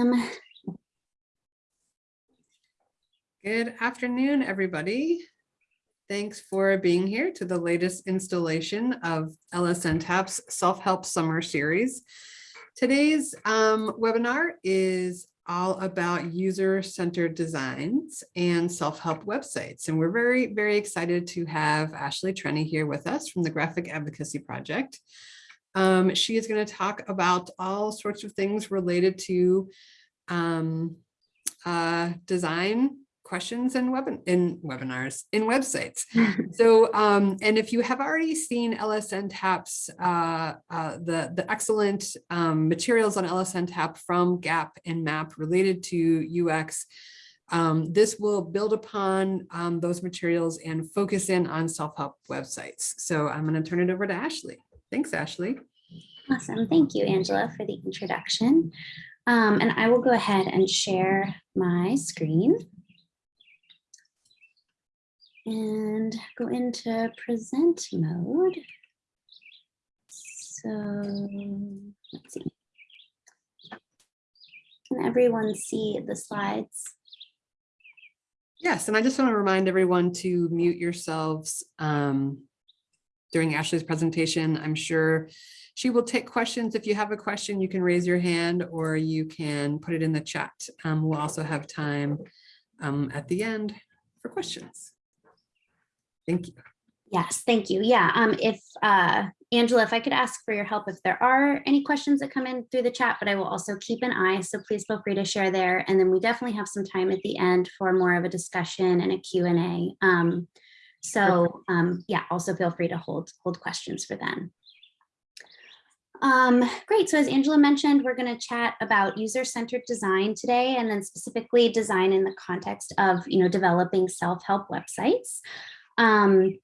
Um, Good afternoon, everybody. Thanks for being here to the latest installation of LSN TAP's Self-Help Summer Series. Today's um, webinar is all about user-centered designs and self-help websites. And we're very, very excited to have Ashley Trenny here with us from the Graphic Advocacy Project. Um, she is going to talk about all sorts of things related to um, uh, design questions and web in webinars in websites. so um, and if you have already seen LSN Taps, uh, uh, the, the excellent um, materials on LSN Tap from GAP and MAP related to UX, um, this will build upon um, those materials and focus in on self-help websites. So I'm going to turn it over to Ashley. Thanks, Ashley. awesome. Thank you, Angela, for the introduction. Um, and I will go ahead and share my screen and go into present mode. So let's see. Can everyone see the slides? Yes, and I just want to remind everyone to mute yourselves um, during Ashley's presentation. I'm sure she will take questions. If you have a question, you can raise your hand or you can put it in the chat. Um, we'll also have time um, at the end for questions. Thank you. Yes, thank you. Yeah, um, if uh, Angela, if I could ask for your help if there are any questions that come in through the chat, but I will also keep an eye. So please feel free to share there. And then we definitely have some time at the end for more of a discussion and a Q&A. Um, so um, yeah, also feel free to hold, hold questions for then. Um, great, so as Angela mentioned, we're gonna chat about user-centered design today and then specifically design in the context of you know, developing self-help websites. Um,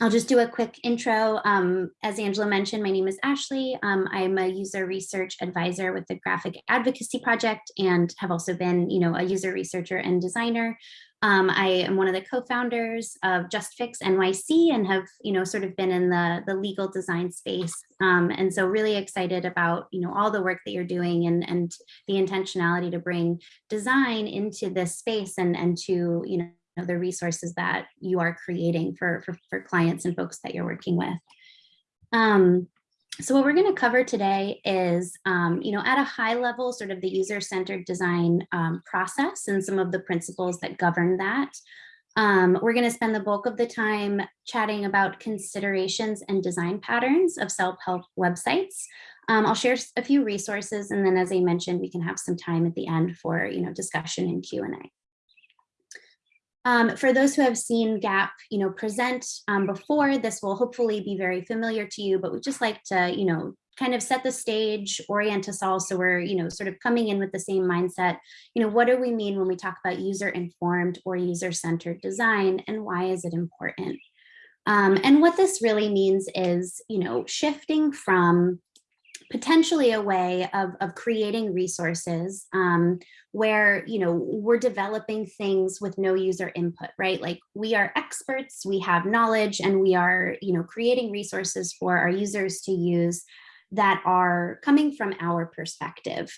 I'll just do a quick intro. Um, as Angela mentioned, my name is Ashley. Um, I'm a user research advisor with the Graphic Advocacy Project and have also been, you know, a user researcher and designer. Um, I am one of the co-founders of JustFix NYC and have, you know, sort of been in the, the legal design space. Um, and so really excited about, you know, all the work that you're doing and, and the intentionality to bring design into this space and, and to, you know, know, the resources that you are creating for, for, for clients and folks that you're working with. Um, so what we're going to cover today is, um, you know, at a high level, sort of the user-centered design um, process and some of the principles that govern that. Um, we're going to spend the bulk of the time chatting about considerations and design patterns of self-help websites. Um, I'll share a few resources, and then as I mentioned, we can have some time at the end for, you know, discussion and Q&A. Um, for those who have seen GAP, you know, present um, before, this will hopefully be very familiar to you, but we just like to, you know, kind of set the stage, orient us all so we're, you know, sort of coming in with the same mindset. You know, what do we mean when we talk about user-informed or user-centered design and why is it important? Um, and what this really means is, you know, shifting from potentially a way of, of creating resources um, where, you know, we're developing things with no user input, right? Like we are experts, we have knowledge, and we are, you know, creating resources for our users to use that are coming from our perspective.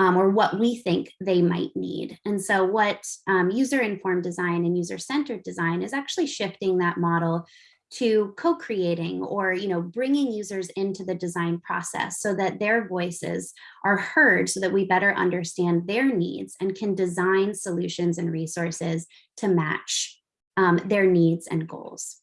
Um, or what we think they might need. And so what um, user-informed design and user-centered design is actually shifting that model to co-creating or you know bringing users into the design process so that their voices are heard so that we better understand their needs and can design solutions and resources to match um, their needs and goals.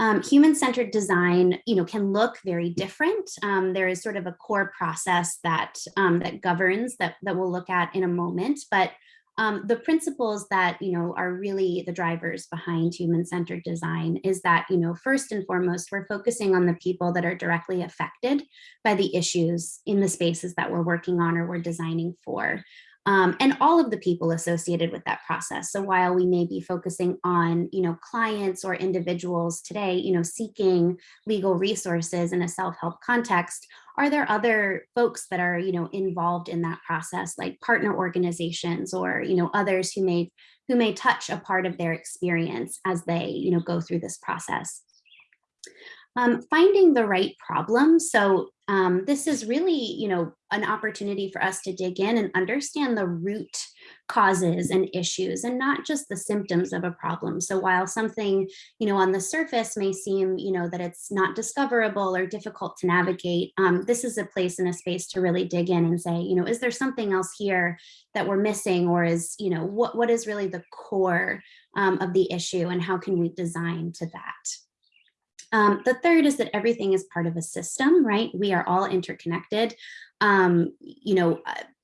Um, Human-centered design, you know, can look very different. Um, there is sort of a core process that um, that governs that that we'll look at in a moment, but um, the principles that, you know, are really the drivers behind human-centered design is that, you know, first and foremost, we're focusing on the people that are directly affected by the issues in the spaces that we're working on or we're designing for um, and all of the people associated with that process. So while we may be focusing on, you know, clients or individuals today, you know, seeking legal resources in a self-help context, are there other folks that are, you know, involved in that process, like partner organizations or, you know, others who may who may touch a part of their experience as they, you know, go through this process? Um, finding the right problem. So um, this is really, you know, an opportunity for us to dig in and understand the root causes and issues and not just the symptoms of a problem. So while something, you know, on the surface may seem, you know, that it's not discoverable or difficult to navigate, um, this is a place and a space to really dig in and say, you know, is there something else here that we're missing or is, you know, what, what is really the core um, of the issue and how can we design to that? Um, the third is that everything is part of a system, right? We are all interconnected. Um, you know,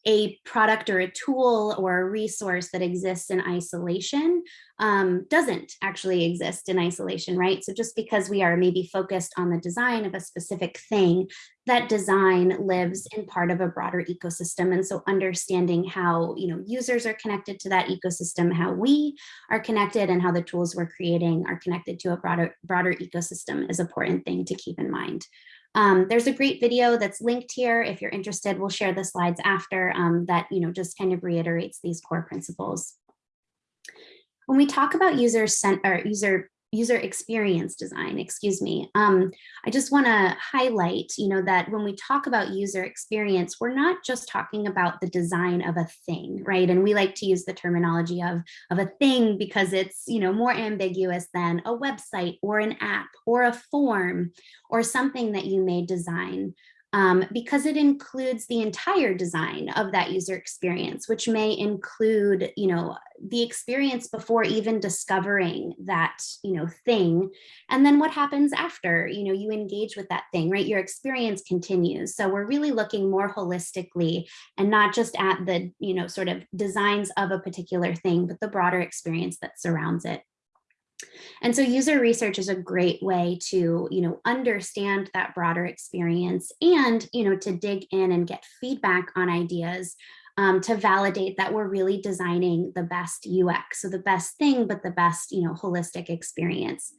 a product or a tool or a resource that exists in isolation um, doesn't actually exist in isolation, right? So just because we are maybe focused on the design of a specific thing, that design lives in part of a broader ecosystem. And so understanding how you know users are connected to that ecosystem, how we are connected and how the tools we're creating are connected to a broader, broader ecosystem is an important thing to keep in mind. Um, there's a great video that's linked here. If you're interested, we'll share the slides after um, that, you know, just kind of reiterates these core principles. When we talk about user sent or user user experience design, excuse me. Um, I just want to highlight, you know, that when we talk about user experience, we're not just talking about the design of a thing, right? And we like to use the terminology of, of a thing because it's, you know, more ambiguous than a website or an app or a form or something that you may design um, because it includes the entire design of that user experience, which may include, you know, the experience before even discovering that, you know, thing. And then what happens after, you know, you engage with that thing, right? Your experience continues. So we're really looking more holistically and not just at the, you know, sort of designs of a particular thing, but the broader experience that surrounds it. And so user research is a great way to, you know, understand that broader experience and, you know, to dig in and get feedback on ideas um, to validate that we're really designing the best UX. So the best thing, but the best, you know, holistic experience.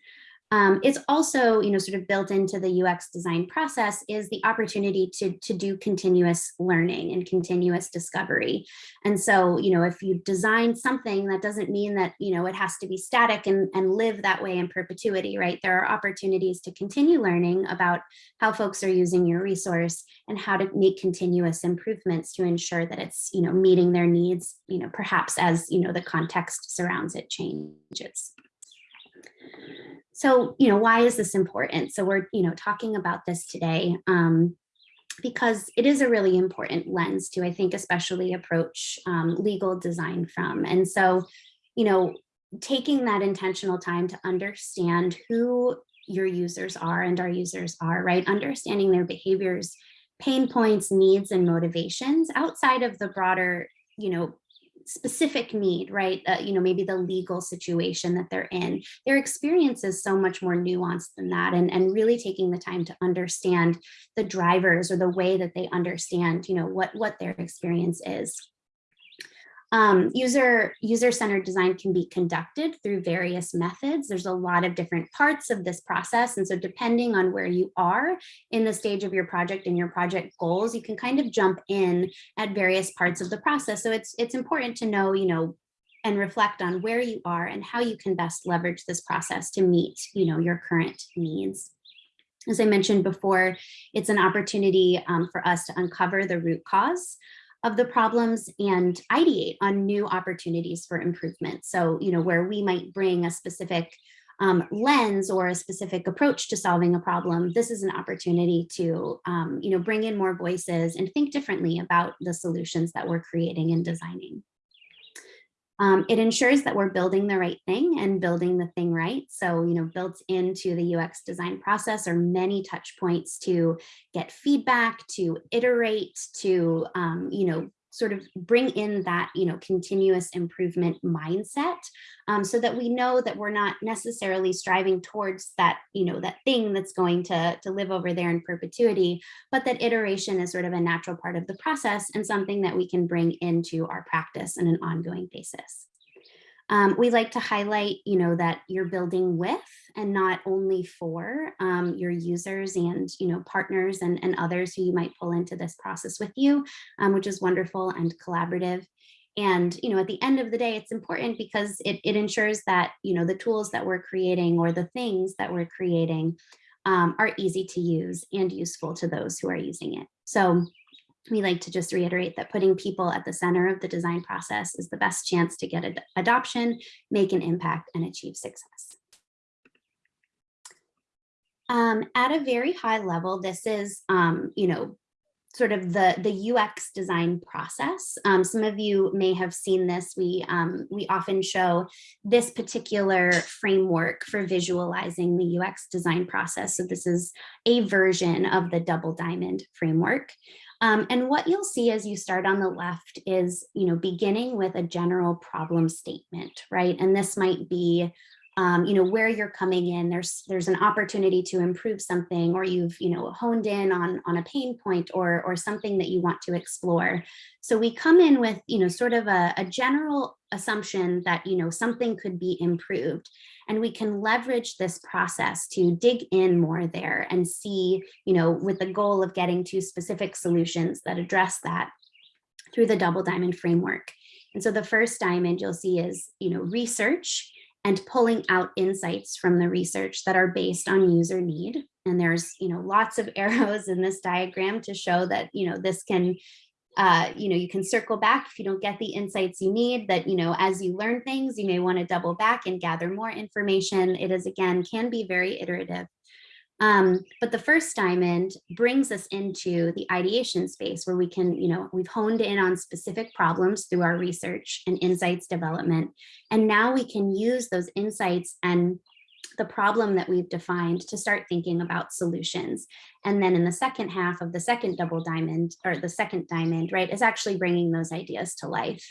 Um, it's also, you know, sort of built into the UX design process is the opportunity to, to do continuous learning and continuous discovery. And so, you know, if you design something, that doesn't mean that, you know, it has to be static and, and live that way in perpetuity, right? There are opportunities to continue learning about how folks are using your resource and how to make continuous improvements to ensure that it's, you know, meeting their needs, you know, perhaps as, you know, the context surrounds it changes. So, you know, why is this important? So we're, you know, talking about this today um, because it is a really important lens to, I think, especially approach um, legal design from. And so, you know, taking that intentional time to understand who your users are and our users are, right? Understanding their behaviors, pain points, needs, and motivations outside of the broader, you know, specific need, right? Uh, you know, maybe the legal situation that they're in. Their experience is so much more nuanced than that and, and really taking the time to understand the drivers or the way that they understand, you know, what, what their experience is. Um, user user-centered design can be conducted through various methods. There's a lot of different parts of this process. And so depending on where you are in the stage of your project and your project goals, you can kind of jump in at various parts of the process. So it's, it's important to know, you know, and reflect on where you are and how you can best leverage this process to meet, you know, your current needs. As I mentioned before, it's an opportunity um, for us to uncover the root cause of the problems and ideate on new opportunities for improvement. So, you know, where we might bring a specific um, lens or a specific approach to solving a problem, this is an opportunity to, um, you know, bring in more voices and think differently about the solutions that we're creating and designing. Um, it ensures that we're building the right thing and building the thing right. So, you know, built into the UX design process are many touch points to get feedback, to iterate, to, um, you know, sort of bring in that, you know, continuous improvement mindset um, so that we know that we're not necessarily striving towards that, you know, that thing that's going to, to live over there in perpetuity, but that iteration is sort of a natural part of the process and something that we can bring into our practice on an ongoing basis. Um, we like to highlight, you know, that you're building with and not only for um, your users and, you know, partners and, and others who you might pull into this process with you, um, which is wonderful and collaborative. And, you know, at the end of the day, it's important because it, it ensures that, you know, the tools that we're creating or the things that we're creating um, are easy to use and useful to those who are using it. So we like to just reiterate that putting people at the center of the design process is the best chance to get ad adoption, make an impact, and achieve success. Um, at a very high level, this is, um, you know, sort of the, the UX design process. Um, some of you may have seen this. We, um, we often show this particular framework for visualizing the UX design process. So this is a version of the double diamond framework. Um, and what you'll see as you start on the left is, you know, beginning with a general problem statement, right? And this might be, um, you know, where you're coming in, there's there's an opportunity to improve something, or you've, you know, honed in on, on a pain point or, or something that you want to explore. So we come in with, you know, sort of a, a general assumption that, you know, something could be improved. And we can leverage this process to dig in more there and see, you know, with the goal of getting to specific solutions that address that through the double diamond framework. And so the first diamond you'll see is, you know, research and pulling out insights from the research that are based on user need. And there's, you know, lots of arrows in this diagram to show that, you know, this can, uh, you know, you can circle back if you don't get the insights you need that, you know, as you learn things, you may want to double back and gather more information. It is, again, can be very iterative. Um, but the first diamond brings us into the ideation space where we can, you know, we've honed in on specific problems through our research and insights development. And now we can use those insights and the problem that we've defined to start thinking about solutions. And then in the second half of the second double diamond or the second diamond, right, is actually bringing those ideas to life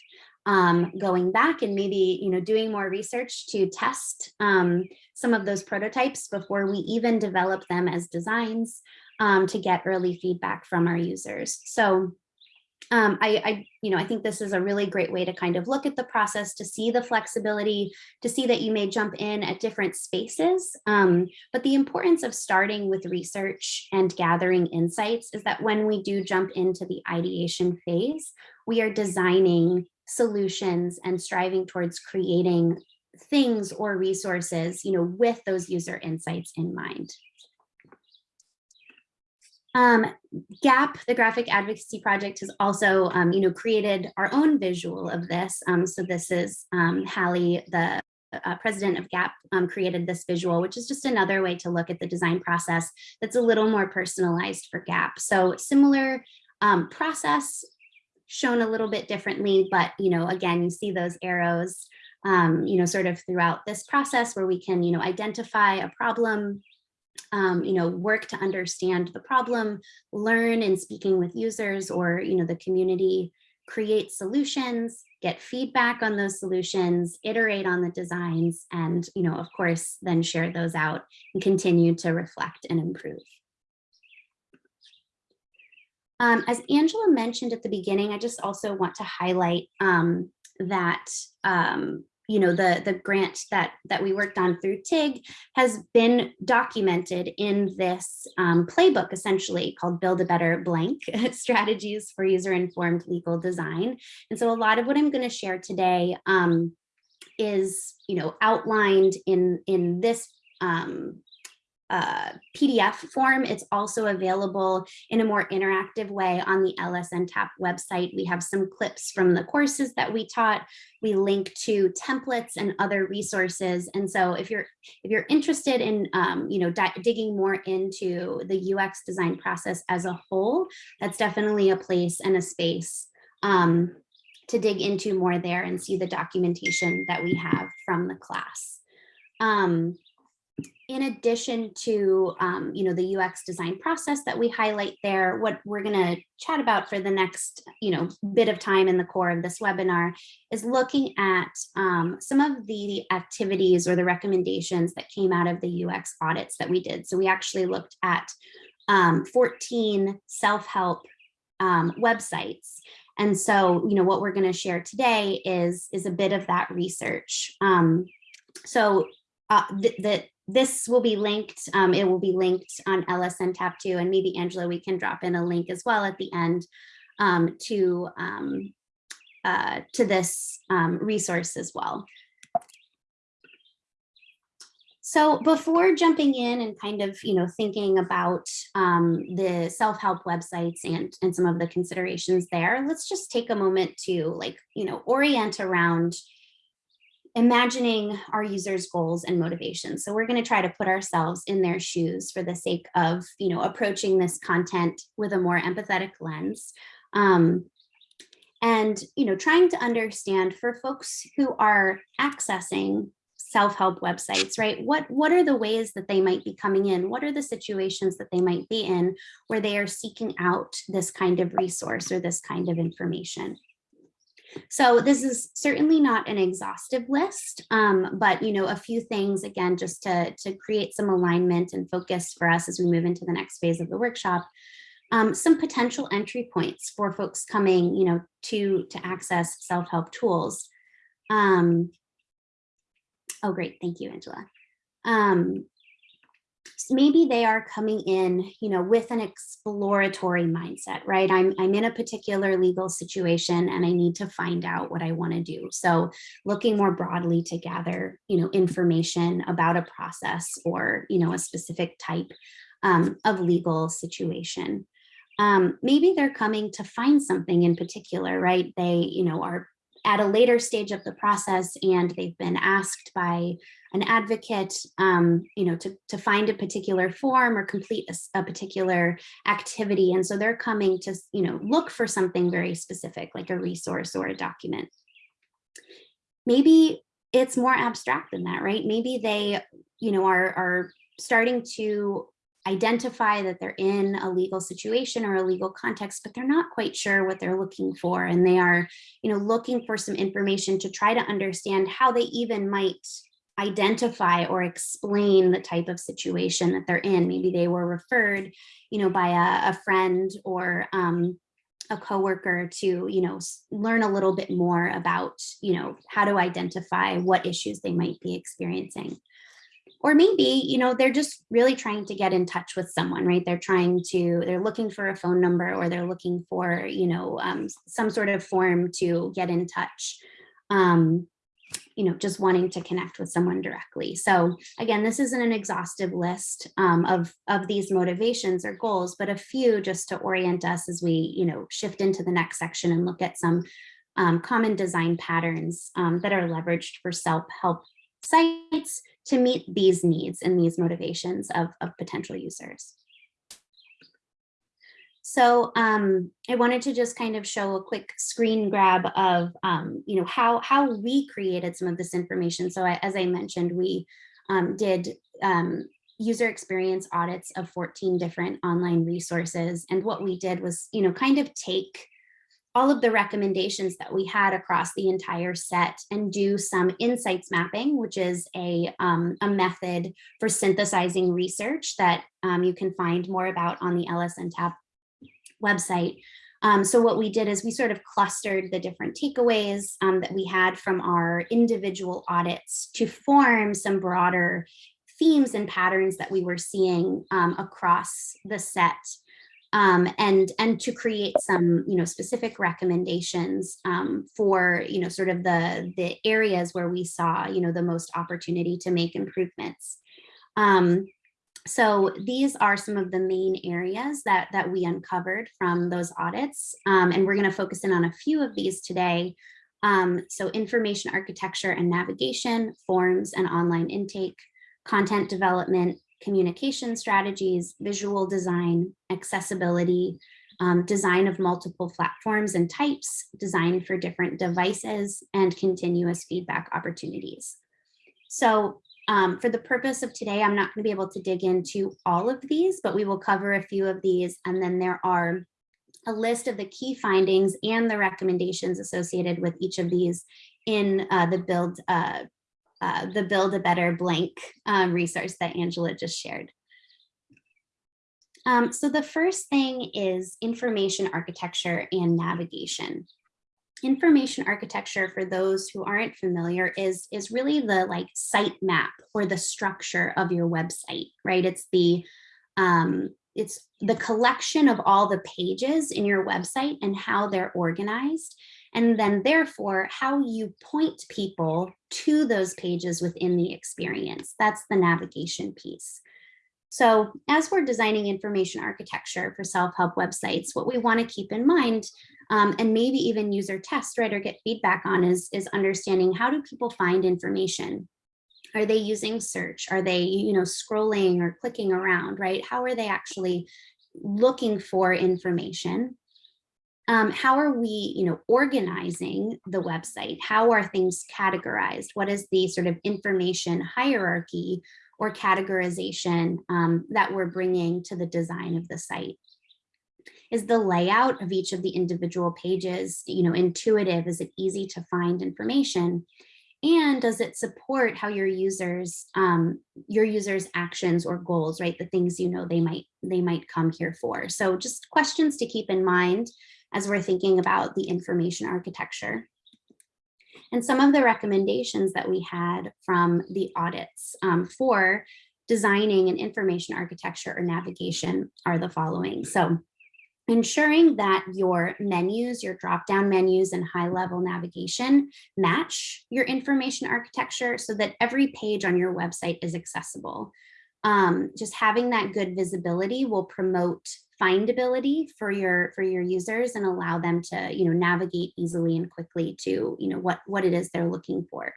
um, going back and maybe you know doing more research to test um, some of those prototypes before we even develop them as designs um, to get early feedback from our users. So um, I, I, you know, I think this is a really great way to kind of look at the process to see the flexibility, to see that you may jump in at different spaces. Um, but the importance of starting with research and gathering insights is that when we do jump into the ideation phase, we are designing solutions and striving towards creating things or resources, you know, with those user insights in mind. Um, GAP, the Graphic Advocacy Project, has also, um, you know, created our own visual of this. Um, so this is um, Hallie, the uh, president of GAP, um, created this visual, which is just another way to look at the design process that's a little more personalized for GAP. So similar um, process, shown a little bit differently, but you know, again, you see those arrows, you know, sort of throughout this process where we can, you know, identify a problem, um, you know, work to understand the problem, learn in speaking with users or, you know, the community, create solutions, get feedback on those solutions, iterate on the designs, and, you know, of course, then share those out and continue to reflect and improve. Um, as Angela mentioned at the beginning, I just also want to highlight um, that um, you know the the grant that that we worked on through TIG has been documented in this um, playbook essentially called Build a Better Blank Strategies for User Informed Legal Design. And so a lot of what I'm going to share today um, is you know outlined in in this um, uh, PDF form. It's also available in a more interactive way on the LSN Tap website. We have some clips from the courses that we taught. We link to templates and other resources. And so if you're if you're interested in um, you know digging more into the UX design process as a whole, that's definitely a place and a space um, to dig into more there and see the documentation that we have from the class. Um, in addition to, um, you know, the UX design process that we highlight there, what we're going to chat about for the next, you know, bit of time in the core of this webinar is looking at um, some of the activities or the recommendations that came out of the UX audits that we did. So we actually looked at um, 14 self-help um, websites. And so, you know, what we're going to share today is, is a bit of that research. Um, so uh, the, this will be linked. Um, it will be linked on LSN Tap too and maybe Angela, we can drop in a link as well at the end um, to, um, uh, to this um, resource as well. So before jumping in and kind of, you know, thinking about um, the self-help websites and, and some of the considerations there, let's just take a moment to like, you know, orient around imagining our users' goals and motivations. So we're going to try to put ourselves in their shoes for the sake of, you know, approaching this content with a more empathetic lens. Um, and, you know, trying to understand for folks who are accessing self-help websites, right? What, what are the ways that they might be coming in? What are the situations that they might be in where they are seeking out this kind of resource or this kind of information? So this is certainly not an exhaustive list, um, but you know, a few things again, just to, to create some alignment and focus for us as we move into the next phase of the workshop. Um, some potential entry points for folks coming, you know, to, to access self-help tools. Um, Oh, great. Thank you, Angela. Um, maybe they are coming in, you know, with an exploratory mindset, right? I'm, I'm in a particular legal situation and I need to find out what I want to do. So looking more broadly to gather, you know, information about a process or, you know, a specific type um, of legal situation. Um, maybe they're coming to find something in particular, right? They, you know, are at a later stage of the process and they've been asked by an advocate, um, you know, to, to find a particular form or complete a, a, particular activity. And so they're coming to, you know, look for something very specific, like a resource or a document. Maybe it's more abstract than that, right? Maybe they, you know, are, are starting to identify that they're in a legal situation or a legal context, but they're not quite sure what they're looking for. And they are, you know, looking for some information to try to understand how they even might identify or explain the type of situation that they're in. Maybe they were referred, you know, by a, a friend or um, a coworker to, you know, learn a little bit more about, you know, how to identify what issues they might be experiencing or maybe you know they're just really trying to get in touch with someone right? They're trying to they're looking for a phone number or they're looking for you know um, some sort of form to get in touch um, you know just wanting to connect with someone directly. So again this isn't an exhaustive list um, of of these motivations or goals but a few just to orient us as we you know shift into the next section and look at some um, common design patterns um, that are leveraged for self-help sites to meet these needs and these motivations of, of potential users. So um, I wanted to just kind of show a quick screen grab of, um, you know, how, how we created some of this information. So I, as I mentioned, we um, did um, user experience audits of 14 different online resources. And what we did was, you know, kind of take all of the recommendations that we had across the entire set and do some insights mapping, which is a, um, a method for synthesizing research that um, you can find more about on the LSN LSNTAP website. Um, so what we did is we sort of clustered the different takeaways um, that we had from our individual audits to form some broader themes and patterns that we were seeing um, across the set um, and and to create some you know specific recommendations um, for you know sort of the the areas where we saw you know the most opportunity to make improvements. Um, so these are some of the main areas that that we uncovered from those audits, um, and we're going to focus in on a few of these today. Um, so information architecture and navigation, forms and online intake, content development, communication strategies, visual design, accessibility, um, design of multiple platforms and types, design for different devices, and continuous feedback opportunities. So um, for the purpose of today, I'm not going to be able to dig into all of these, but we will cover a few of these. And then there are a list of the key findings and the recommendations associated with each of these in uh, the build uh, uh, the Build a Better Blank um, resource that Angela just shared. Um, so the first thing is information architecture and navigation. Information architecture, for those who aren't familiar, is, is really the like site map or the structure of your website, right? It's the um, it's the collection of all the pages in your website and how they're organized and then therefore how you point people to those pages within the experience. That's the navigation piece. So as we're designing information architecture for self-help websites, what we want to keep in mind um, and maybe even user test, right, or get feedback on is, is understanding how do people find information? Are they using search? Are they, you know, scrolling or clicking around, right? How are they actually looking for information? Um, how are we, you know, organizing the website? How are things categorized? What is the sort of information hierarchy or categorization um, that we're bringing to the design of the site? Is the layout of each of the individual pages, you know, intuitive? Is it easy to find information? And does it support how your users, um, your users' actions or goals, right? The things you know they might they might come here for. So just questions to keep in mind as we're thinking about the information architecture. And some of the recommendations that we had from the audits um, for designing an information architecture or navigation are the following. So ensuring that your menus, your drop-down menus and high-level navigation match your information architecture so that every page on your website is accessible. Um, just having that good visibility will promote findability for your for your users and allow them to you know navigate easily and quickly to you know what what it is they're looking for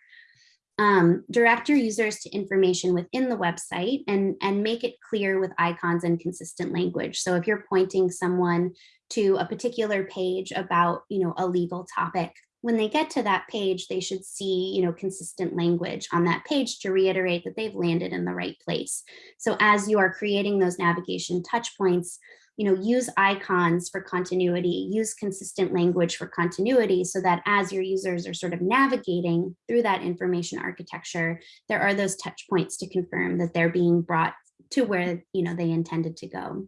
um, direct your users to information within the website and and make it clear with icons and consistent language so if you're pointing someone to a particular page about you know a legal topic when they get to that page, they should see, you know, consistent language on that page to reiterate that they've landed in the right place. So as you are creating those navigation touch points, you know, use icons for continuity, use consistent language for continuity so that as your users are sort of navigating through that information architecture, there are those touch points to confirm that they're being brought to where, you know, they intended to go.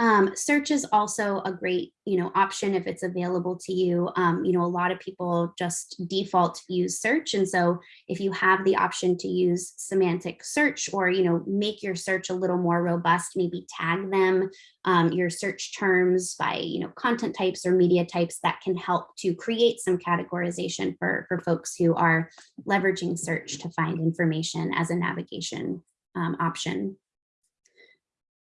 Um, search is also a great, you know, option if it's available to you. Um, you know, a lot of people just default use search. And so if you have the option to use semantic search or, you know, make your search a little more robust, maybe tag them, um, your search terms by, you know, content types or media types that can help to create some categorization for, for folks who are leveraging search to find information as a navigation um, option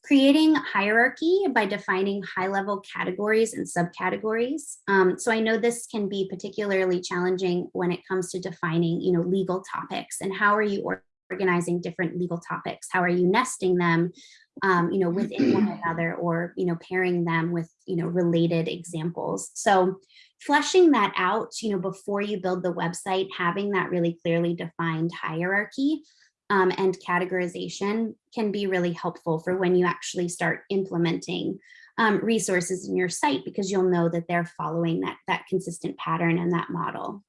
creating hierarchy by defining high level categories and subcategories. Um, so I know this can be particularly challenging when it comes to defining, you know, legal topics and how are you organizing different legal topics? How are you nesting them, um, you know, within one another or, you know, pairing them with, you know, related examples. So fleshing that out, you know, before you build the website, having that really clearly defined hierarchy um, and categorization can be really helpful for when you actually start implementing um, resources in your site because you'll know that they're following that, that consistent pattern and that model.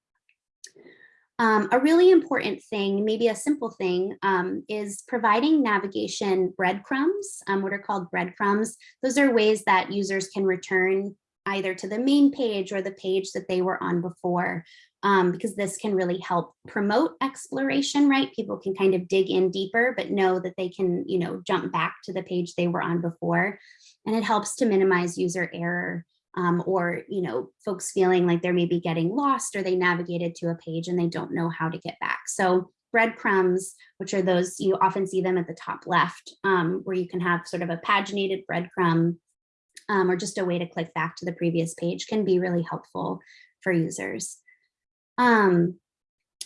Um, a really important thing, maybe a simple thing, um, is providing navigation breadcrumbs, um, what are called breadcrumbs. Those are ways that users can return either to the main page or the page that they were on before um, because this can really help promote exploration, right? People can kind of dig in deeper, but know that they can, you know, jump back to the page they were on before. And it helps to minimize user error um, or, you know, folks feeling like they're maybe getting lost or they navigated to a page and they don't know how to get back. So breadcrumbs, which are those, you often see them at the top left, um, where you can have sort of a paginated breadcrumb um, or just a way to click back to the previous page can be really helpful for users. Um,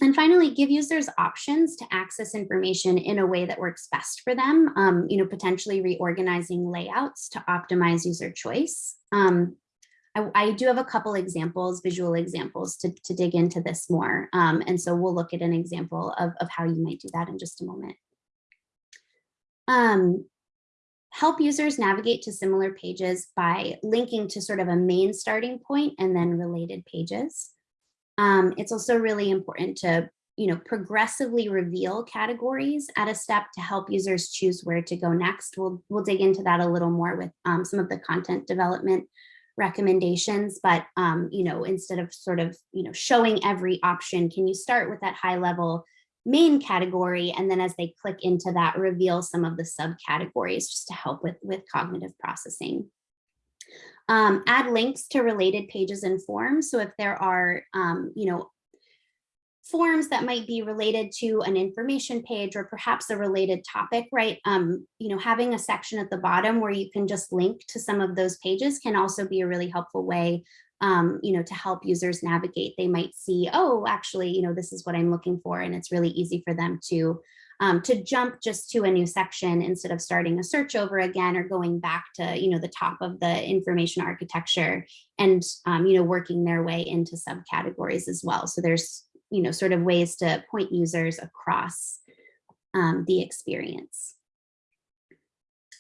and finally, give users options to access information in a way that works best for them, um, you know, potentially reorganizing layouts to optimize user choice. Um, I, I, do have a couple examples, visual examples to, to dig into this more. Um, and so we'll look at an example of, of how you might do that in just a moment. Help users navigate to similar pages by linking to sort of a main starting point and then related pages. Um, it's also really important to you know, progressively reveal categories at a step to help users choose where to go next. We'll, we'll dig into that a little more with um, some of the content development recommendations, but, um, you know, instead of sort of, you know, showing every option, can you start with that high level main category and then as they click into that, reveal some of the subcategories just to help with, with cognitive processing. Um, add links to related pages and forms. So if there are, um, you know, forms that might be related to an information page or perhaps a related topic, right? Um, you know, having a section at the bottom where you can just link to some of those pages can also be a really helpful way, um, you know, to help users navigate. They might see, oh, actually, you know, this is what I'm looking for, and it's really easy for them to um, to jump just to a new section instead of starting a search over again or going back to, you know, the top of the information architecture and, um, you know, working their way into subcategories as well. So there's you know, sort of ways to point users across um, the experience.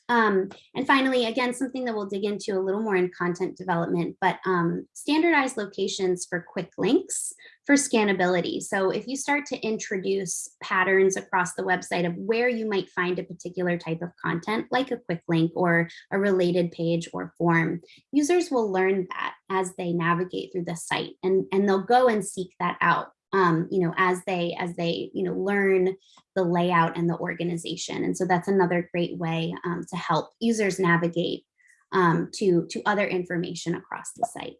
Um, and finally, again, something that we'll dig into a little more in content development, but um, standardized locations for quick links for scannability. So if you start to introduce patterns across the website of where you might find a particular type of content, like a quick link or a related page or form, users will learn that as they navigate through the site and, and they'll go and seek that out um, you know, as they as they you know learn the layout and the organization. And so that's another great way um, to help users navigate um, to to other information across the site.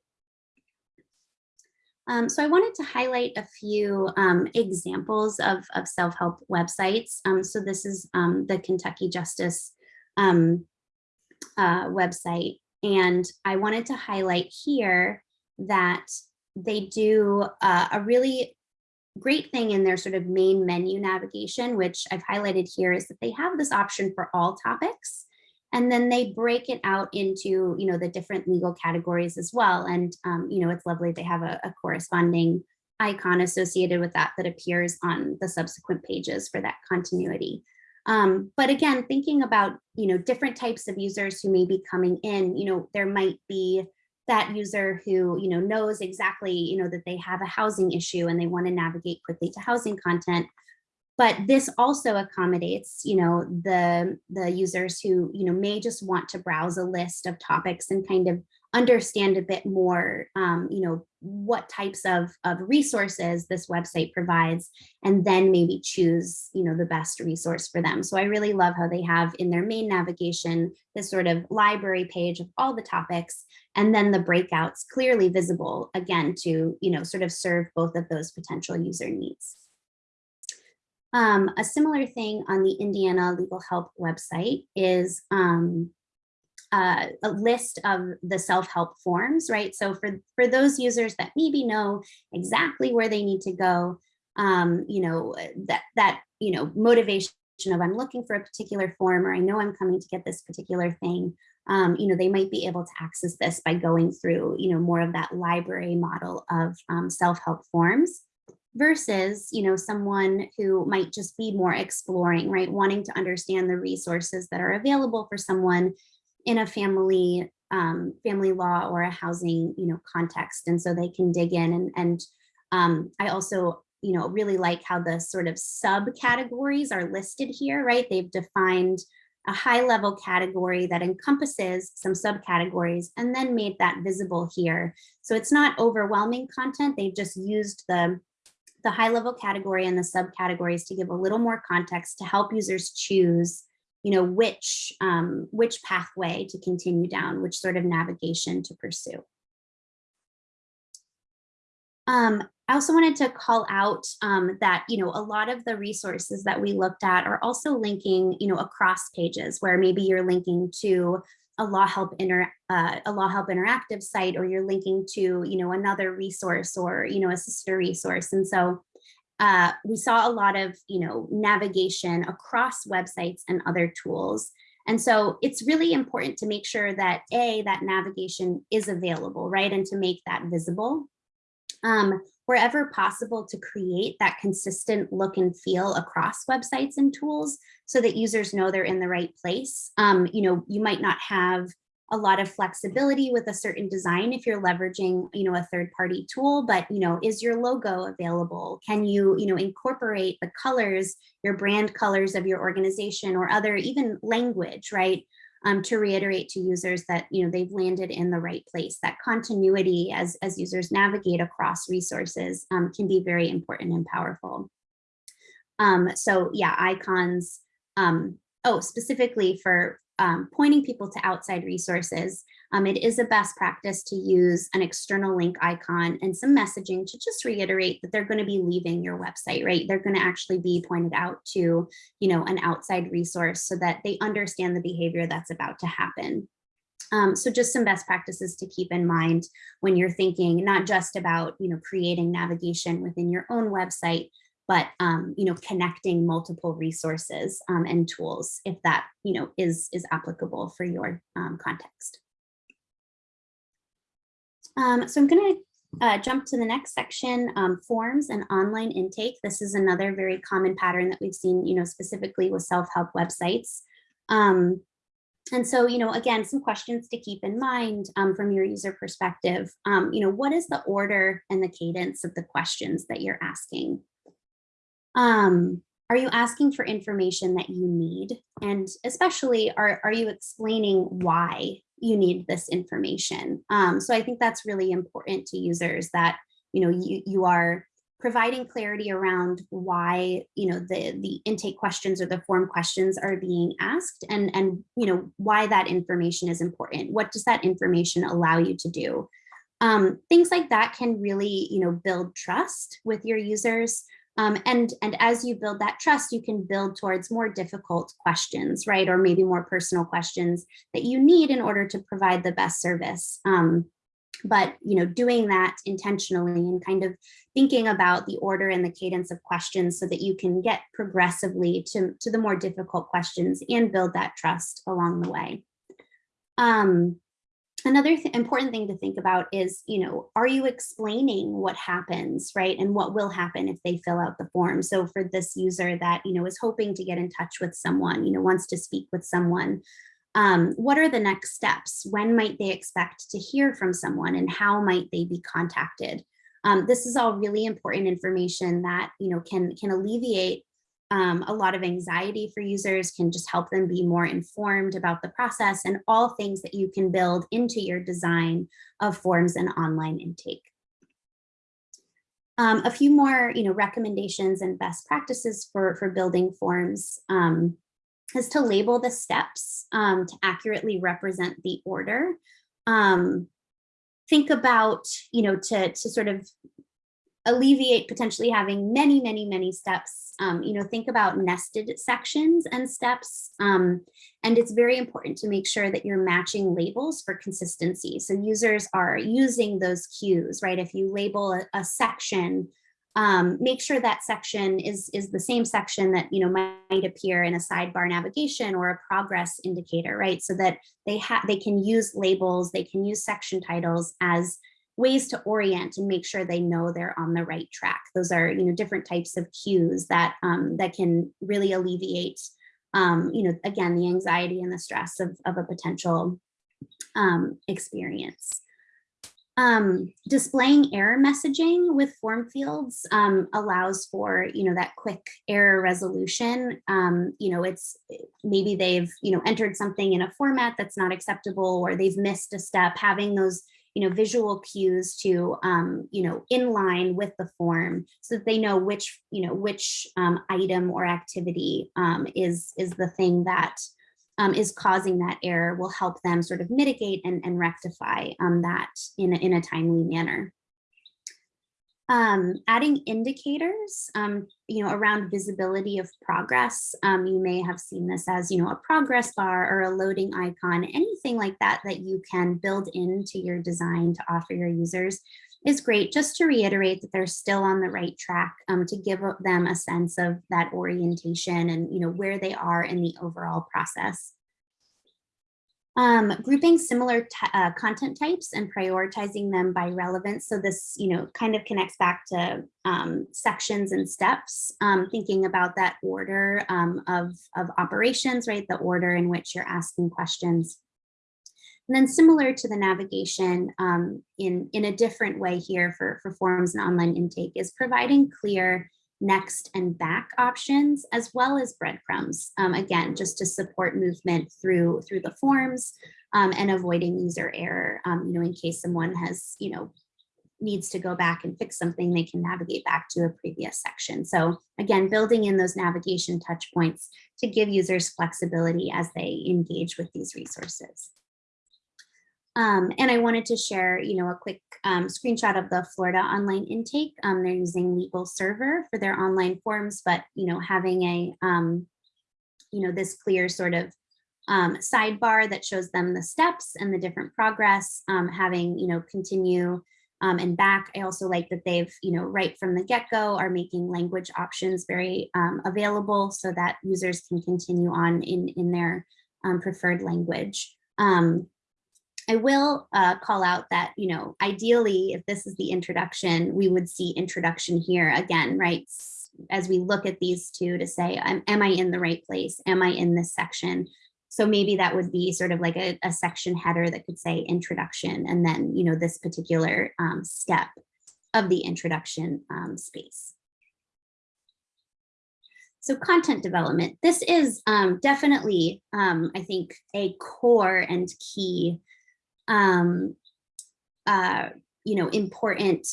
Um, so I wanted to highlight a few um, examples of, of self-help websites. Um, so this is um, the Kentucky Justice um, uh, website. And I wanted to highlight here that they do uh, a really great thing in their sort of main menu navigation, which I've highlighted here, is that they have this option for all topics. And then they break it out into, you know, the different legal categories as well. And, um, you know, it's lovely. They have a, a corresponding icon associated with that that appears on the subsequent pages for that continuity. Um, but again, thinking about, you know, different types of users who may be coming in, you know, there might be that user who you know knows exactly you know that they have a housing issue and they want to navigate quickly to housing content. But this also accommodates you know the the users who you know may just want to browse a list of topics and kind of understand a bit more, um, you know, what types of, of resources this website provides, and then maybe choose, you know, the best resource for them. So I really love how they have in their main navigation, this sort of library page of all the topics, and then the breakouts clearly visible, again, to, you know, sort of serve both of those potential user needs. Um, a similar thing on the Indiana Legal Help website is um, uh, a list of the self-help forms, right? So for, for those users that maybe know exactly where they need to go, um, you know, that, that, you know, motivation of I'm looking for a particular form or I know I'm coming to get this particular thing, um, you know, they might be able to access this by going through, you know, more of that library model of um, self-help forms versus, you know, someone who might just be more exploring, right? Wanting to understand the resources that are available for someone in a family um, family law or a housing you know context and so they can dig in and and um, I also you know really like how the sort of subcategories are listed here right? They've defined a high level category that encompasses some subcategories and then made that visible here. So it's not overwhelming content. They've just used the the high level category and the subcategories to give a little more context to help users choose you know, which, um, which pathway to continue down, which sort of navigation to pursue. Um, I also wanted to call out um, that, you know, a lot of the resources that we looked at are also linking, you know, across pages where maybe you're linking to a law help inter uh, a law help interactive site or you're linking to, you know, another resource or, you know, a sister resource. And so uh, we saw a lot of, you know, navigation across websites and other tools. And so it's really important to make sure that A, that navigation is available, right? And to make that visible. Um, wherever possible to create that consistent look and feel across websites and tools so that users know they're in the right place. Um, you know, you might not have a lot of flexibility with a certain design if you're leveraging, you know, a third party tool, but, you know, is your logo available? Can you, you know, incorporate the colors, your brand colors of your organization or other even language, right? Um, to reiterate to users that, you know, they've landed in the right place. That continuity as, as users navigate across resources um, can be very important and powerful. Um, so yeah, icons, um, oh, specifically for um, pointing people to outside resources. um, it is a best practice to use an external link icon and some messaging to just reiterate that they're going to be leaving your website, right? They're going to actually be pointed out to, you know, an outside resource so that they understand the behavior that's about to happen. Um, so just some best practices to keep in mind when you're thinking not just about, you know, creating navigation within your own website, but um, you know, connecting multiple resources um, and tools if that you know is is applicable for your um, context. Um, so I'm going to uh, jump to the next section, um, forms and online intake. This is another very common pattern that we've seen, you know, specifically with self-help websites. Um, and so, you know, again, some questions to keep in mind um, from your user perspective. Um, you know, what is the order and the cadence of the questions that you're asking? Um, are you asking for information that you need? And especially, are, are you explaining why you need this information? Um, so I think that's really important to users that, you know, you, you are providing clarity around why, you know, the, the intake questions or the form questions are being asked and, and, you know, why that information is important. What does that information allow you to do? Um, things like that can really, you know, build trust with your users. Um, and, and as you build that trust, you can build towards more difficult questions, right? Or maybe more personal questions that you need in order to provide the best service. Um, but, you know, doing that intentionally and kind of thinking about the order and the cadence of questions so that you can get progressively to, to the more difficult questions and build that trust along the way. Um, Another th important thing to think about is, you know, are you explaining what happens, right? And what will happen if they fill out the form. So for this user that, you know, is hoping to get in touch with someone, you know, wants to speak with someone, um, what are the next steps? When might they expect to hear from someone and how might they be contacted? Um, this is all really important information that, you know, can, can alleviate um, a lot of anxiety for users can just help them be more informed about the process and all things that you can build into your design of forms and online intake. Um, a few more you know, recommendations and best practices for, for building forms um, is to label the steps um, to accurately represent the order. Um, think about, you know, to, to sort of alleviate potentially having many, many, many steps. Um, you know, think about nested sections and steps. Um, and it's very important to make sure that you're matching labels for consistency. So users are using those cues, right? If you label a, a section, um, make sure that section is, is the same section that, you know, might appear in a sidebar navigation or a progress indicator, right? So that they have they can use labels, they can use section titles as ways to orient and make sure they know they're on the right track. Those are, you know, different types of cues that um, that can really alleviate, um, you know, again, the anxiety and the stress of, of a potential um, experience. Um, displaying error messaging with form fields um, allows for, you know, that quick error resolution. Um, you know, it's maybe they've, you know, entered something in a format that's not acceptable or they've missed a step, having those you know, visual cues to, um, you know, in line with the form so that they know which, you know, which um, item or activity um, is, is the thing that um, is causing that error will help them sort of mitigate and, and rectify um, that in in a timely manner. Um, adding indicators, um, you know, around visibility of progress. Um, you may have seen this as, you know, a progress bar or a loading icon, anything like that that you can build into your design to offer your users is great just to reiterate that they're still on the right track um, to give them a sense of that orientation and, you know, where they are in the overall process. Um, grouping similar uh, content types and prioritizing them by relevance. So this, you know, kind of connects back to um, sections and steps, um, thinking about that order um, of, of operations, right? The order in which you're asking questions. And then similar to the navigation um, in, in a different way here for, for forms and online intake is providing clear next and back options, as well as breadcrumbs, um, again, just to support movement through, through the forms um, and avoiding user error, um, you know, in case someone has, you know, needs to go back and fix something, they can navigate back to a previous section. So again, building in those navigation touch points to give users flexibility as they engage with these resources. Um, and I wanted to share, you know, a quick um, screenshot of the Florida online intake. Um, they're using LegalServer for their online forms, but, you know, having a, um, you know, this clear sort of um, sidebar that shows them the steps and the different progress, um, having, you know, continue and back. I also like that they've, you know, right from the get-go are making language options very available so that users can continue on in, in their preferred language. Um, I will uh, call out that, you know, ideally, if this is the introduction, we would see introduction here again, right? As we look at these two to say, am, am I in the right place? Am I in this section? So maybe that would be sort of like a, a section header that could say introduction and then, you know, this particular um, step of the introduction um, space. So content development, this is um, definitely, um, I think, a core and key, um, uh, you know, important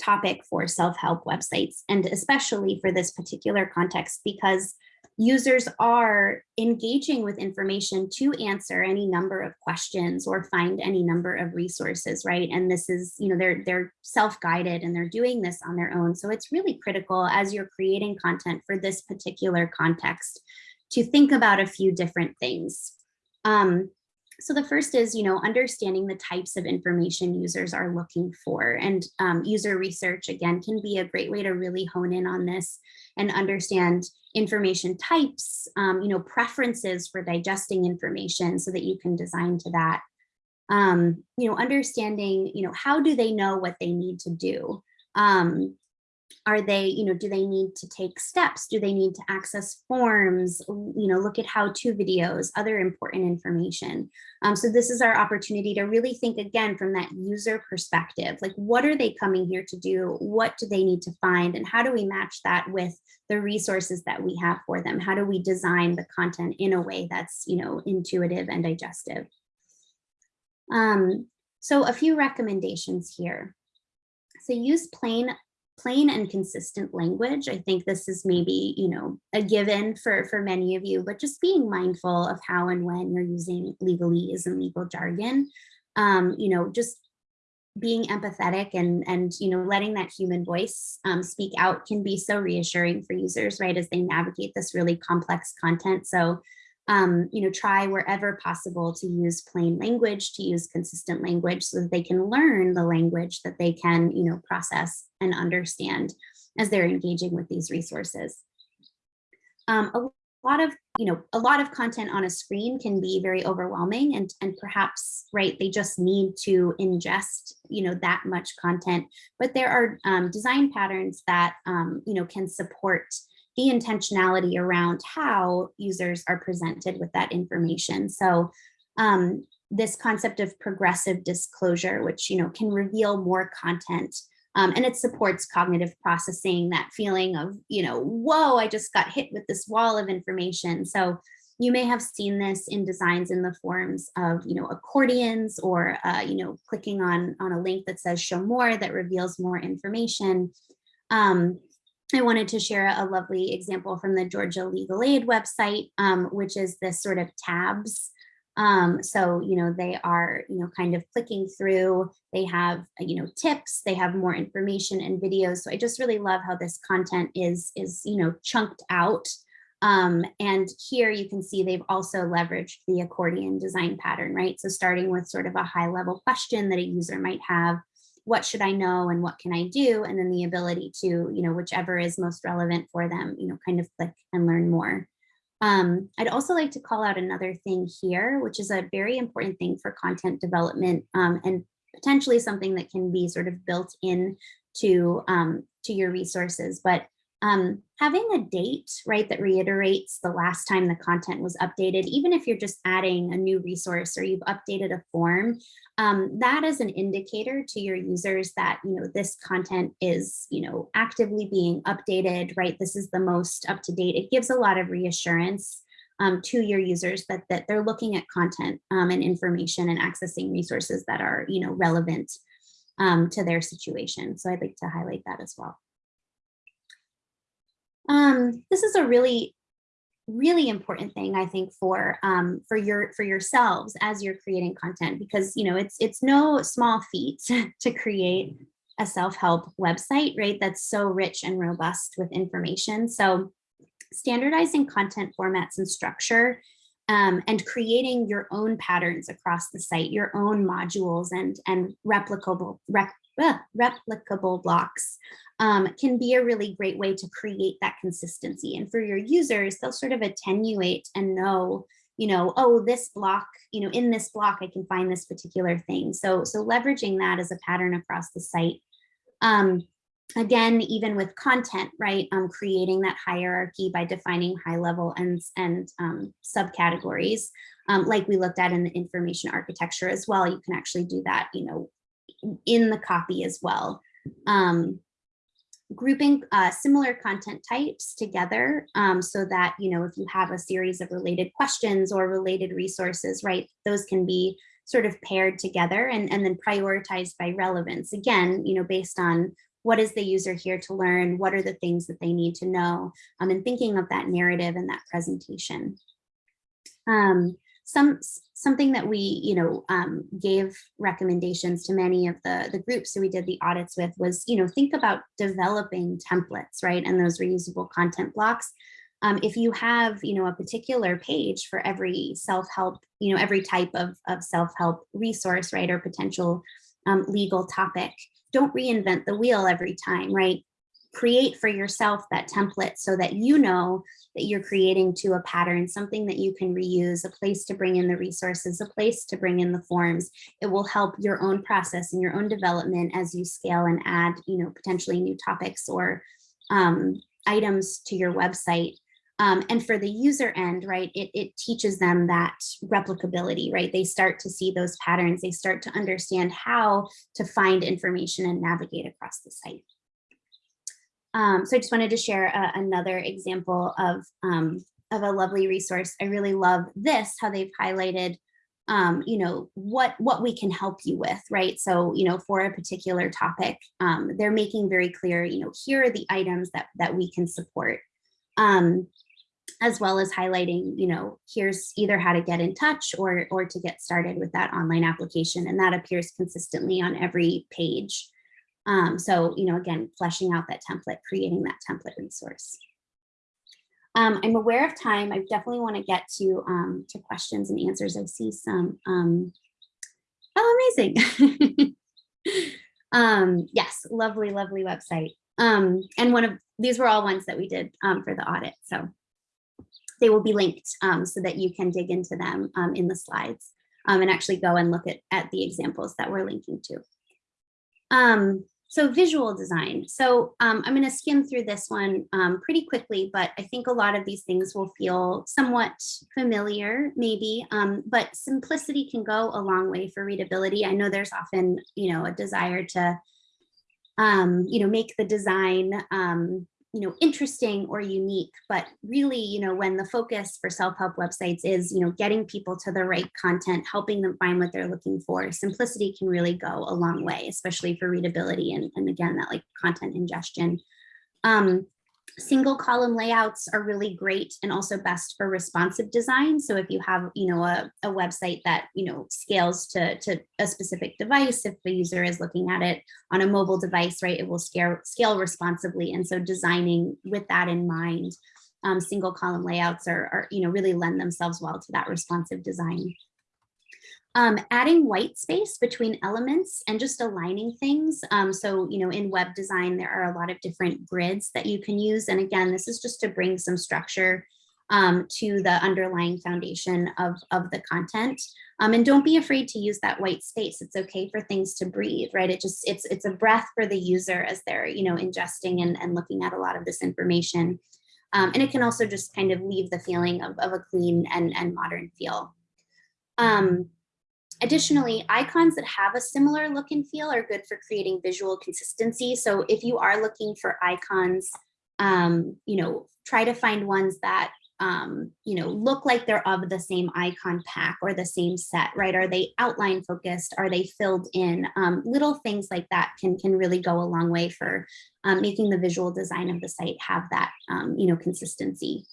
topic for self-help websites, and especially for this particular context, because users are engaging with information to answer any number of questions or find any number of resources, right? And this is, you know, they're they're self-guided and they're doing this on their own. So it's really critical as you're creating content for this particular context to think about a few different things. Um, so the first is, you know, understanding the types of information users are looking for. And um, user research, again, can be a great way to really hone in on this and understand information types, um, you know, preferences for digesting information so that you can design to that. Um, you know, understanding, you know, how do they know what they need to do? Um, are they, you know, do they need to take steps? Do they need to access forms? You know, look at how-to videos, other important information. Um, so this is our opportunity to really think again from that user perspective, like what are they coming here to do? What do they need to find? And how do we match that with the resources that we have for them? How do we design the content in a way that's, you know, intuitive and digestive? Um, so a few recommendations here. So use plain plain and consistent language. I think this is maybe, you know, a given for, for many of you, but just being mindful of how and when you're using legalese and legal jargon, um, you know, just being empathetic and, and, you know, letting that human voice um, speak out can be so reassuring for users, right, as they navigate this really complex content. So um, you know, try wherever possible to use plain language, to use consistent language so that they can learn the language that they can, you know, process and understand as they're engaging with these resources. Um, a lot of, you know, a lot of content on a screen can be very overwhelming and, and perhaps, right, they just need to ingest, you know, that much content, but there are um, design patterns that, um, you know, can support the intentionality around how users are presented with that information. So um, this concept of progressive disclosure, which you know can reveal more content, um, and it supports cognitive processing, that feeling of, you know, whoa, I just got hit with this wall of information. So you may have seen this in designs in the forms of, you know, accordions or, uh, you know, clicking on, on a link that says show more that reveals more information. Um, I wanted to share a lovely example from the Georgia Legal Aid website, um, which is this sort of tabs. Um, so, you know, they are, you know, kind of clicking through, they have, you know, tips, they have more information and videos. So I just really love how this content is, is, you know, chunked out. Um, and here you can see they've also leveraged the accordion design pattern, right? So starting with sort of a high level question that a user might have, what should I know and what can I do? And then the ability to, you know, whichever is most relevant for them, you know, kind of click and learn more. Um, I'd also like to call out another thing here, which is a very important thing for content development um, and potentially something that can be sort of built in to, um, to your resources. But um, having a date, right, that reiterates the last time the content was updated, even if you're just adding a new resource or you've updated a form, um, that is an indicator to your users that, you know, this content is, you know, actively being updated, right? This is the most up to date. It gives a lot of reassurance um, to your users that, that they're looking at content um, and information and accessing resources that are, you know, relevant um, to their situation. So I'd like to highlight that as well. Um, this is a really really important thing I think for um, for your for yourselves as you're creating content because you know it's it's no small feat to create a self-help website right that's so rich and robust with information. So standardizing content formats and structure um, and creating your own patterns across the site your own modules and and replicable rec, replicable blocks um, can be a really great way to create that consistency. And for your users, they'll sort of attenuate and know, you know, oh, this block, you know, in this block, I can find this particular thing. So, so leveraging that as a pattern across the site. Um, again, even with content, right, um, creating that hierarchy by defining high level and, and um, subcategories, um, like we looked at in the information architecture as well, you can actually do that, you know, in the copy as well. Um, grouping uh, similar content types together um, so that, you know, if you have a series of related questions or related resources, right, those can be sort of paired together and, and then prioritized by relevance. Again, you know, based on what is the user here to learn, what are the things that they need to know, um, and thinking of that narrative and that presentation. Um, some something that we you know um, gave recommendations to many of the the groups who we did the audits with was you know think about developing templates right and those reusable content blocks. Um, if you have you know a particular page for every self-help you know every type of, of self-help resource right or potential um, legal topic don't reinvent the wheel every time right create for yourself that template so that you know that you're creating to a pattern, something that you can reuse, a place to bring in the resources, a place to bring in the forms. It will help your own process and your own development as you scale and add, you know, potentially new topics or um, items to your website. Um, and for the user end, right, it, it teaches them that replicability, right? They start to see those patterns. They start to understand how to find information and navigate across the site. Um, so I just wanted to share a, another example of, um, of a lovely resource. I really love this, how they've highlighted, um, you know, what, what we can help you with, right? So, you know, for a particular topic, um, they're making very clear, you know, here are the items that, that we can support. Um, as well as highlighting, you know, here's either how to get in touch or, or to get started with that online application. And that appears consistently on every page. Um, so, you know, again, fleshing out that template, creating that template resource. Um, I'm aware of time. I definitely want to get to, um, to questions and answers. I see some. Um, oh, amazing. um, yes, lovely, lovely website. Um, and one of these were all ones that we did um, for the audit. So they will be linked so that you can dig into them in the slides and actually go and look at, at the examples that we're linking to. So visual design. So um, I'm going to skim through this one um, pretty quickly, but I think a lot of these things will feel somewhat familiar, maybe, um, but simplicity can go a long way for readability. I know there's often, you know, a desire to, um, you know, make the design um, you know, interesting or unique, but really, you know, when the focus for self-help websites is, you know, getting people to the right content, helping them find what they're looking for, simplicity can really go a long way, especially for readability and, and again, that like content ingestion. Um, single column layouts are really great and also best for responsive design. So if you have, you know, a, a website that, you know, scales to, to a specific device, if the user is looking at it on a mobile device, right, it will scale, scale responsibly. And so designing with that in mind, um, single column layouts are, are, you know, really lend themselves well to that responsive design. Um, adding white space between elements and just aligning things. Um, so, you know, in web design, there are a lot of different grids that you can use. And again, this is just to bring some structure um, to the underlying foundation of, of the content. Um, and don't be afraid to use that white space. It's okay for things to breathe, right? It just, it's, it's a breath for the user as they're, you know, ingesting and, and looking at a lot of this information. Um, and it can also just kind of leave the feeling of, of a clean and, and modern feel. Um, Additionally, icons that have a similar look and feel are good for creating visual consistency. So if you are looking for icons, um, you know, try to find ones that, um, you know, look like they're of the same icon pack or the same set, right? Are they outline focused? Are they filled in? Um, little things like that can, can really go a long way for um, making the visual design of the site have that, um, you know, consistency.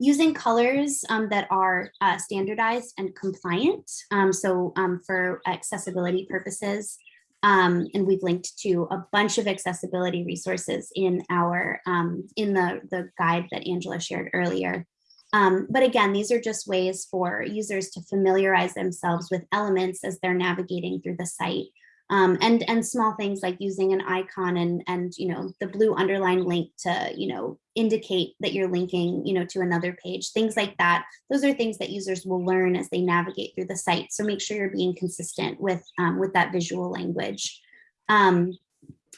Using colors um, that are uh, standardized and compliant. Um, so um, for accessibility purposes, um, and we've linked to a bunch of accessibility resources in our um, in the, the guide that Angela shared earlier. Um, but again, these are just ways for users to familiarize themselves with elements as they're navigating through the site. Um, and and small things like using an icon and and you know the blue underline link to you know indicate that you're linking you know to another page things like that. Those are things that users will learn as they navigate through the site. So make sure you're being consistent with um, with that visual language. Um,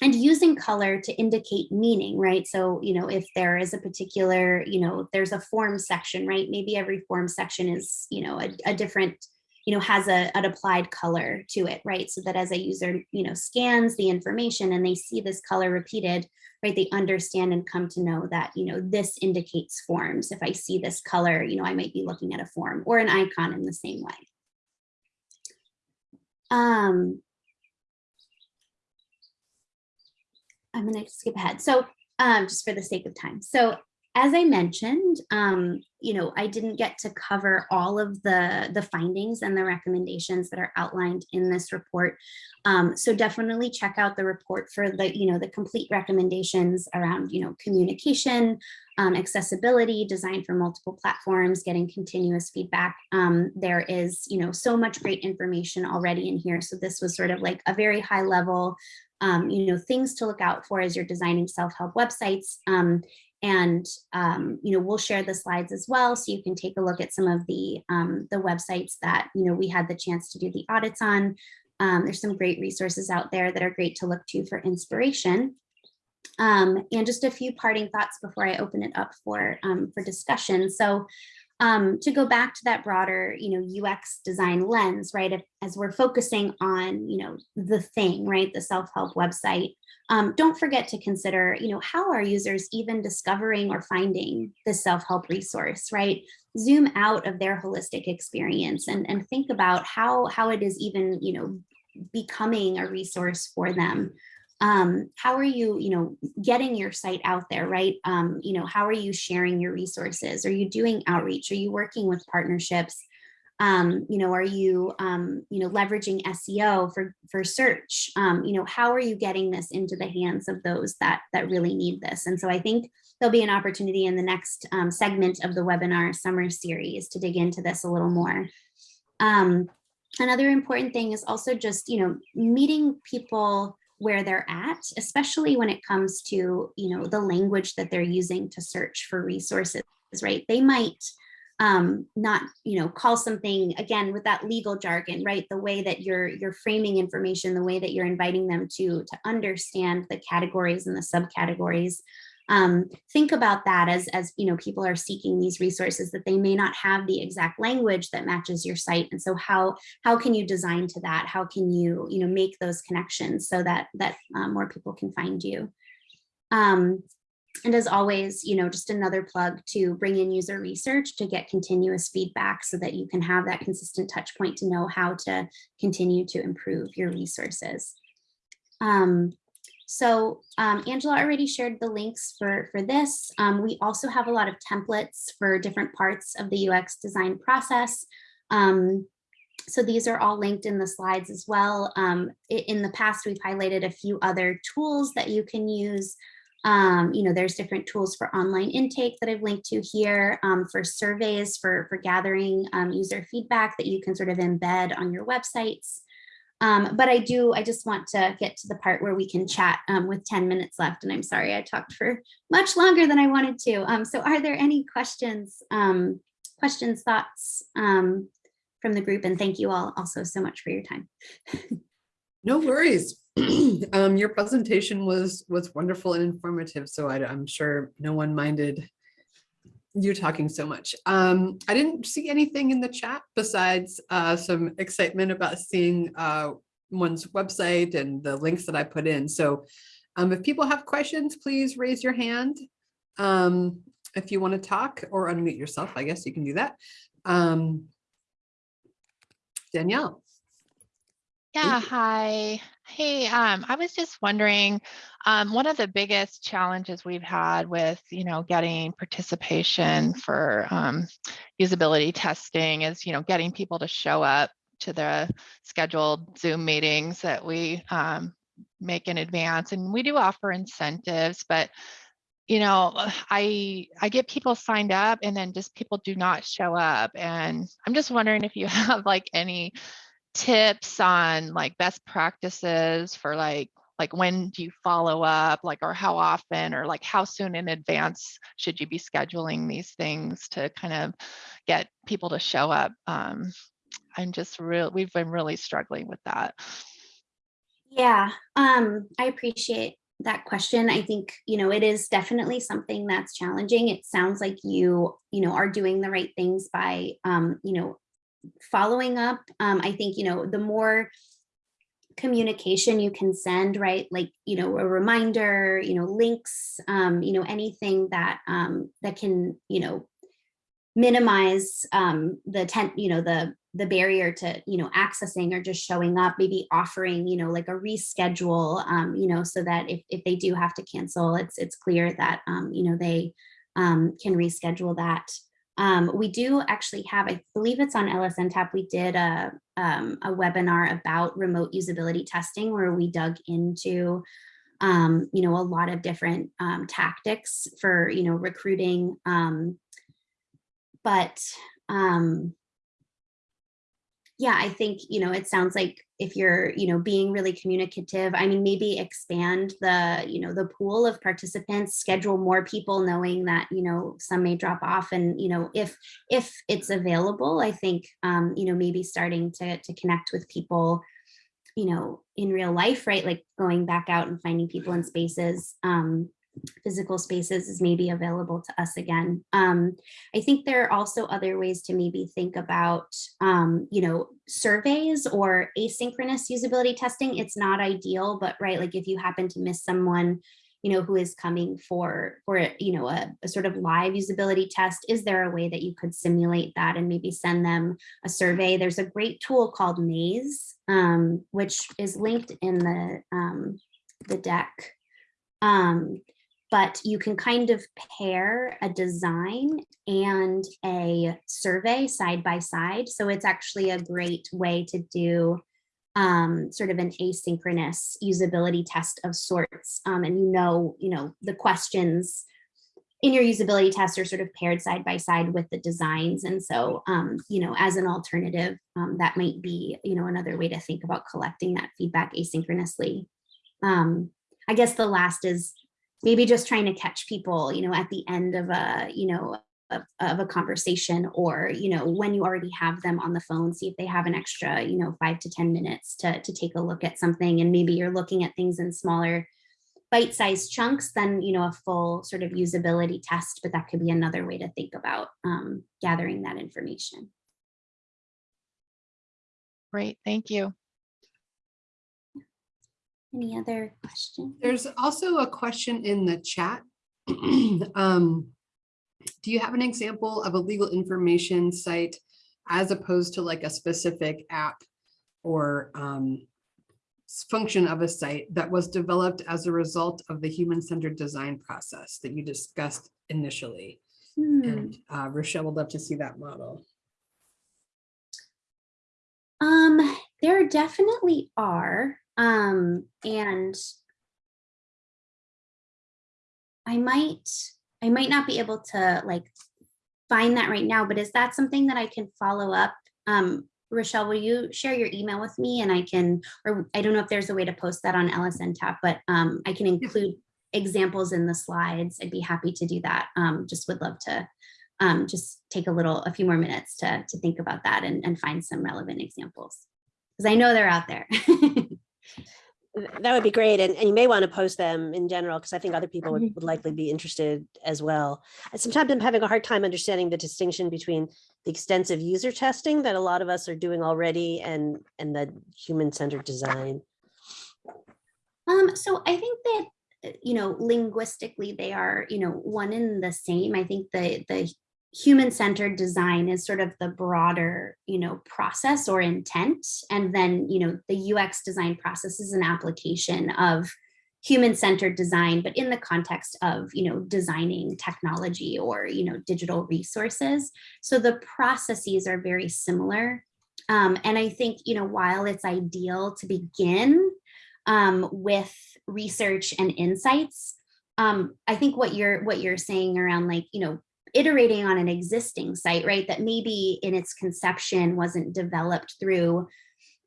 and using color to indicate meaning right? So you know if there is a particular you know there's a form section right? Maybe every form section is you know a, a different you know, has a, an applied color to it, right? So that as a user, you know, scans the information and they see this color repeated, right? They understand and come to know that, you know, this indicates forms. If I see this color, you know, I might be looking at a form or an icon in the same way. Um, I'm gonna skip ahead. So um, just for the sake of time. So as I mentioned, um, you know, I didn't get to cover all of the, the findings and the recommendations that are outlined in this report. Um, so definitely check out the report for the, you know, the complete recommendations around, you know, communication, um, accessibility, design for multiple platforms, getting continuous feedback. Um, there is, you know, so much great information already in here. So this was sort of like a very high level, um, you know, things to look out for as you're designing self-help websites. Um, and, um, you know, we'll share the slides as well, so you can take a look at some of the, um, the websites that, you know, we had the chance to do the audits on. Um, there's some great resources out there that are great to look to for inspiration. Um, and just a few parting thoughts before I open it up for, um, for discussion. So um, to go back to that broader, you know, UX design lens, right? If, as we're focusing on, you know, the thing, right, the self-help website, um, don't forget to consider, you know, how are users even discovering or finding the self-help resource, right? Zoom out of their holistic experience and, and think about how, how it is even, you know, becoming a resource for them um, how are you, you know, getting your site out there, right? Um, you know, how are you sharing your resources? Are you doing outreach? Are you working with partnerships? Um, you know, are you, um, you know, leveraging SEO for, for search? Um, you know, how are you getting this into the hands of those that, that really need this? And so I think there'll be an opportunity in the next um, segment of the webinar summer series to dig into this a little more. Um, another important thing is also just, you know, meeting people where they're at, especially when it comes to, you know, the language that they're using to search for resources, right? They might um, not, you know, call something again with that legal jargon, right? The way that you're you're framing information, the way that you're inviting them to to understand the categories and the subcategories. Um, think about that as, as you know, people are seeking these resources that they may not have the exact language that matches your site. And so how, how can you design to that? How can you, you know, make those connections so that, that um, more people can find you? Um, and as always, you know, just another plug to bring in user research to get continuous feedback so that you can have that consistent touch point to know how to continue to improve your resources. Um, so um, Angela already shared the links for, for this. Um, we also have a lot of templates for different parts of the UX design process. Um, so these are all linked in the slides as well. Um, in the past, we've highlighted a few other tools that you can use. Um, you know, there's different tools for online intake that I've linked to here um, for surveys, for, for gathering user feedback that you can sort of embed on your websites. Um, but I do, I just want to get to the part where we can chat um, with 10 minutes left. And I'm sorry, I talked for much longer than I wanted to. Um, so are there any questions, um, questions, thoughts um, from the group? And thank you all also so much for your time. no worries. Um, your presentation was was wonderful and informative. So I, I'm sure no one minded you talking so much. Um, I didn't see anything in the chat besides uh, some excitement about seeing uh, one's website and the links that I put in. So um, if people have questions, please raise your hand. Um, if you want to talk or unmute yourself, I guess you can do that. Um, Danielle. Yeah, hi. Hey, um, I was just wondering, um, one of the biggest challenges we've had with, you know, getting participation for um, usability testing is, you know, getting people to show up to the scheduled Zoom meetings that we um, make in advance. And we do offer incentives, but you know, I I get people signed up and then just people do not show up. And I'm just wondering if you have like any tips on like best practices for like like when do you follow up like or how often or like how soon in advance should you be scheduling these things to kind of get people to show up um i'm just real we've been really struggling with that Yeah, um, I appreciate that question. I think, you know, it is definitely something that's challenging. It sounds like you, you know, are doing the right things by, um, you know, following up. Um, I think, you know, the more communication you can send, right? Like, you know, a reminder, you know, links, um, you know, anything that, um, that can, you know, minimize um, the tent, you know, the the barrier to, you know, accessing or just showing up, maybe offering, you know, like a reschedule, um, you know, so that if, if they do have to cancel, it's it's clear that, um, you know, they um, can reschedule that. Um, we do actually have, I believe it's on LSNTAP, we did a, um, a webinar about remote usability testing where we dug into um, you know, a lot of different um, tactics for, you know, recruiting. Um, but um, yeah, I think, you know, it sounds like if you're, you know, being really communicative, I mean, maybe expand the, you know, the pool of participants, schedule more people knowing that, you know, some may drop off and, you know, if, if it's available, I think, um, you know, maybe starting to, to connect with people, you know, in real life, right? Like going back out and finding people in spaces, um, physical spaces is maybe available to us again. Um, I think there are also other ways to maybe think about, um, you know, surveys or asynchronous usability testing. It's not ideal, but right, like if you happen to miss someone, you know, who is coming for, for you know, a, a sort of live usability test, is there a way that you could simulate that and maybe send them a survey? There's a great tool called Maze, um, which is linked in the, um, the deck. Um, but you can kind of pair a design and a survey side by side. So it's actually a great way to do um, sort of an asynchronous usability test of sorts. Um, and you know, you know, the questions in your usability test are sort of paired side by side with the designs. And so, um, you know, as an alternative, um, that might be, you know, another way to think about collecting that feedback asynchronously. Um, I guess the last is maybe just trying to catch people, you know, at the end of a, you know, of, of, a conversation or, you know, when you already have them on the phone, see if they have an extra, you know, five to 10 minutes to, to take a look at something. And maybe you're looking at things in smaller bite-sized chunks than, you know, a full sort of usability test, but that could be another way to think about um, gathering that information. Great, thank you. Any other questions? There's also a question in the chat. um, do you have an example of a legal information site as opposed to like a specific app or um, function of a site that was developed as a result of the human-centered design process that you discussed initially? Hmm. And uh, Rochelle would love to see that model. Um, there definitely are. Um, and I might, I might not be able to like find that right now, but is that something that I can follow up? Um, Rochelle, will you share your email with me and I can, or I don't know if there's a way to post that on LSNTAP, but um, I can include examples in the slides. I'd be happy to do that. Um, just would love to um, just take a little, a few more minutes to, to think about that and, and find some relevant examples. Because I know they're out there. That would be great. And, and you may want to post them in general, because I think other people would, Mhm. would likely be interested as well. And sometimes I'm having a hard time understanding the distinction between the extensive user testing that a lot of us are doing already and, and the human-centered design. Um, so I think that, uh, you know, linguistically, they are, you know, one and the same. I think the, the human-centered design is sort of the broader, you know, process or intent. And then, you know, the UX design process is an application of human-centered design, but in the context of, you know, designing technology or, you know, digital resources. So the processes are very similar. Um, and I think, you know, while it's ideal to begin um, with research and insights, um, I think what you're what you're saying around like, you know, iterating on an existing site, right, that maybe in its conception wasn't developed through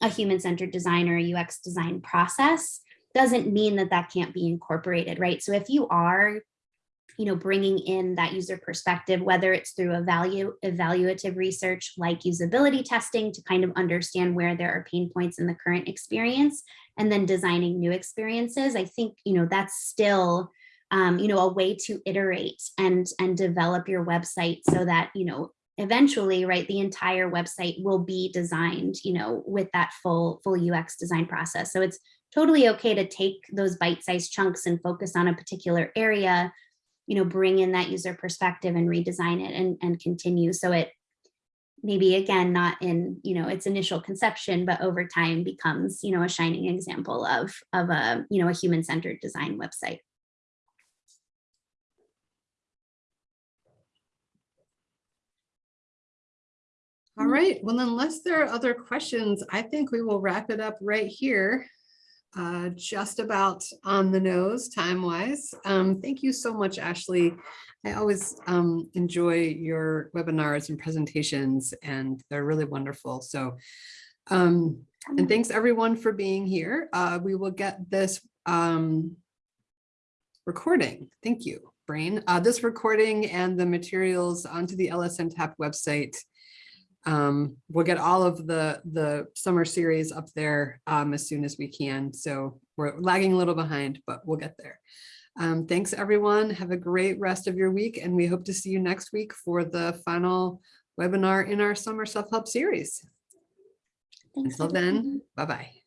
a human-centered design or a UX design process, doesn't mean that that can't be incorporated, right? So if you are, you know, bringing in that user perspective, whether it's through a value evaluative research like usability testing to kind of understand where there are pain points in the current experience, and then designing new experiences, I think, you know, that's still um, you know, a way to iterate and and develop your website so that, you know, eventually, right, the entire website will be designed, you know, with that full full UX design process. So it's totally okay to take those bite-sized chunks and focus on a particular area, you know, bring in that user perspective and redesign it and, and continue. So it maybe again, not in, you know, its initial conception, but over time becomes, you know, a shining example of, of a, you know, a human-centered design website. All right, well, unless there are other questions, I think we will wrap it up right here. Uh, just about on the nose time wise. Um, thank you so much, Ashley. I always um, enjoy your webinars and presentations and they're really wonderful. So, um, and thanks everyone for being here. Uh, we will get this um, recording. Thank you, Brian. Uh, this recording and the materials onto the LSN website um, we'll get all of the the summer series up there um, as soon as we can. So we're lagging a little behind, but we'll get there. Um, thanks everyone. Have a great rest of your week. And we hope to see you next week for the final webinar in our summer self-help series. Thanks, Until then, bye-bye.